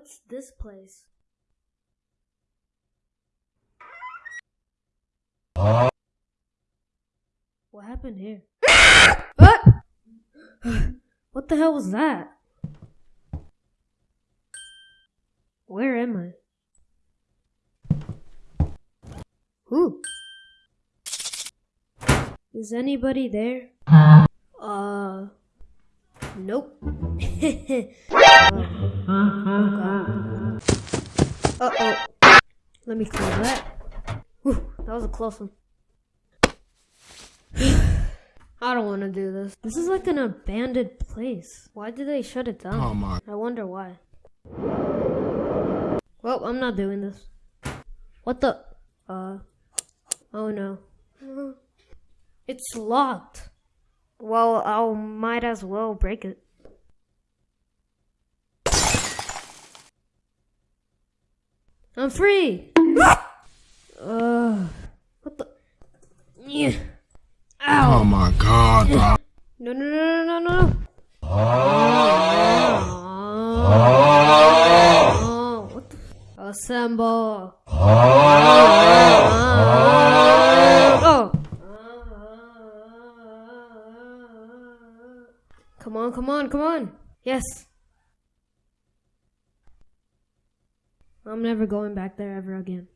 What's this place? What happened here? what? what the hell was that? Where am I? Who? Is anybody there? Nope. Uh oh. Let me clear that. Whew, that was a close one. I don't want to do this. This is like an abandoned place. Why did they shut it down? Oh my. I wonder why. Well, I'm not doing this. What the? Uh. Oh no. It's locked. Well, I might as well break it. I'm free! uh. What the? Yeah. Ow! Oh my god, bro. No, no, no, no, no, no. Oh, what the? Assemble. Oh. Come on, come on, come on. Yes. I'm never going back there ever again.